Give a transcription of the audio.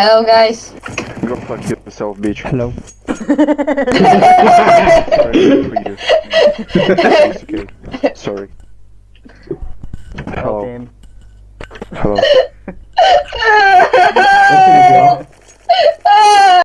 Hello, guys. Go fuck yourself, bitch. Hello. Sorry, Sorry. Hello. Hello.